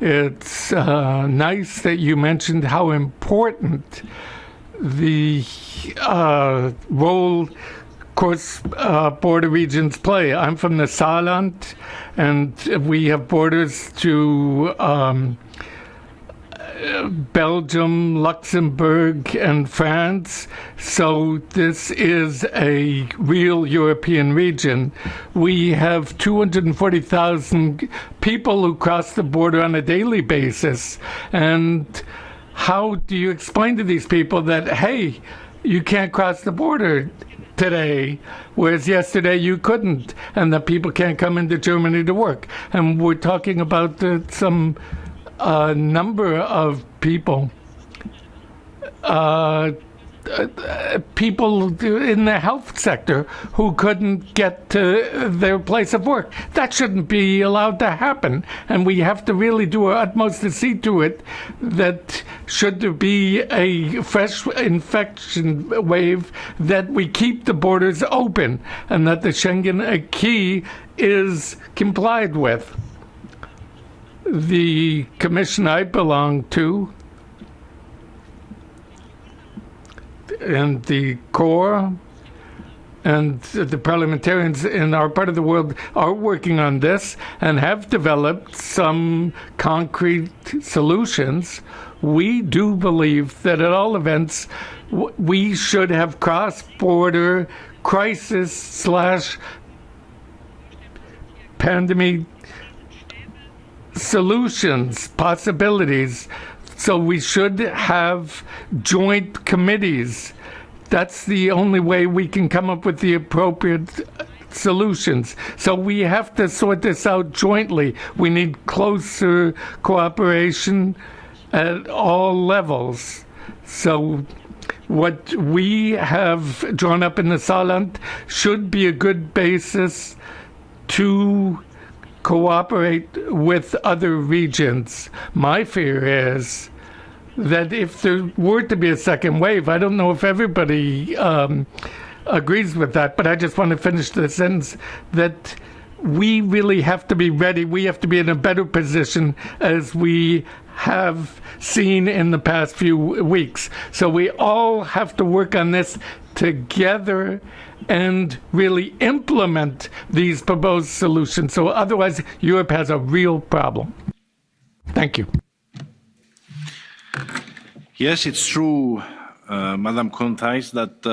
It's uh, nice that you mentioned how important the uh, role course uh, border regions play. I'm from the Saarland, and we have borders to um, Belgium, Luxembourg, and France. So this is a real European region. We have 240,000 people who cross the border on a daily basis. And how do you explain to these people that, hey, you can't cross the border today, whereas yesterday you couldn't, and that people can't come into Germany to work? And we're talking about uh, some a number of people, uh, people in the health sector who couldn't get to their place of work. That shouldn't be allowed to happen. And we have to really do our utmost to see to it that should there be a fresh infection wave, that we keep the borders open and that the Schengen acquis is complied with the commission I belong to and the Corps and the parliamentarians in our part of the world are working on this and have developed some concrete solutions. We do believe that at all events, we should have cross-border crisis slash pandemic solutions, possibilities. So we should have joint committees. That's the only way we can come up with the appropriate solutions. So we have to sort this out jointly. We need closer cooperation at all levels. So what we have drawn up in the Saarland should be a good basis to cooperate with other regions. My fear is that if there were to be a second wave, I don't know if everybody um, agrees with that, but I just want to finish the sentence that we really have to be ready. We have to be in a better position as we have seen in the past few weeks. So we all have to work on this together and really implement these proposed solutions. So otherwise, Europe has a real problem. Thank you. Yes, it's true, uh, Madam Contais, that uh,